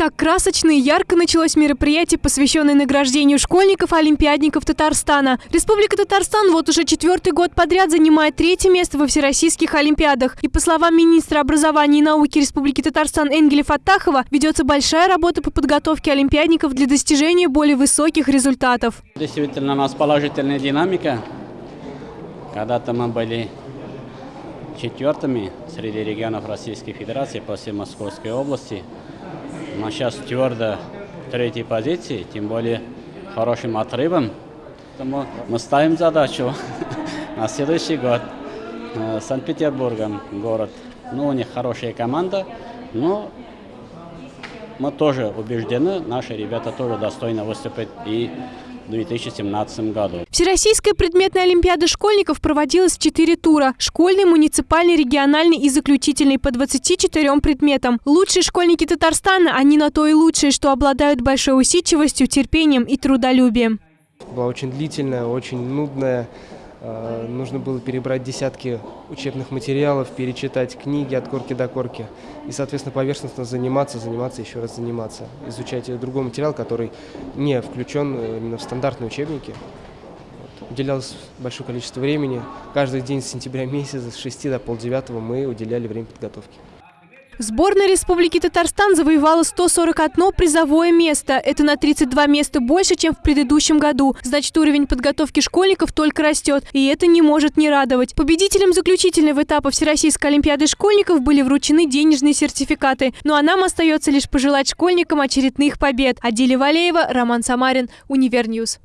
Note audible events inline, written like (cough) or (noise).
Так красочно и ярко началось мероприятие, посвященное награждению школьников-олимпиадников Татарстана. Республика Татарстан вот уже четвертый год подряд занимает третье место во всероссийских олимпиадах. И по словам министра образования и науки Республики Татарстан Энгеля Фаттахова, ведется большая работа по подготовке олимпиадников для достижения более высоких результатов. Действительно, у нас положительная динамика. Когда-то мы были четвертыми среди регионов Российской Федерации после Московской области. Но сейчас твердо третьей позиции, тем более хорошим отрывом. Поэтому мы ставим задачу (laughs) на следующий год. Э, Санкт-Петербургом город. Ну, у них хорошая команда, но мы тоже убеждены, наши ребята тоже достойно выступить и в 2017 году. Всероссийская предметная олимпиада школьников проводилась в четыре тура. Школьный, муниципальный, региональный и заключительный по 24 предметам. Лучшие школьники Татарстана, они на то и лучшие, что обладают большой усидчивостью, терпением и трудолюбием. Была очень длительная, очень нудная. Э, нужно было перебрать десятки учебных материалов, перечитать книги от корки до корки. И, соответственно, поверхностно заниматься, заниматься, еще раз заниматься. Изучать другой материал, который не включен э, именно в стандартные учебники. Вот. Уделялось большое количество времени. Каждый день с сентября месяца с 6 до полдевятого мы уделяли время подготовки. Сборная Республики Татарстан завоевала 141 призовое место. Это на 32 места больше, чем в предыдущем году. Значит, уровень подготовки школьников только растет. И это не может не радовать. Победителям заключительного этапа Всероссийской Олимпиады школьников были вручены денежные сертификаты. Ну а нам остается лишь пожелать школьникам очередных побед. Адиля Валеева, Роман Самарин, Универньюз.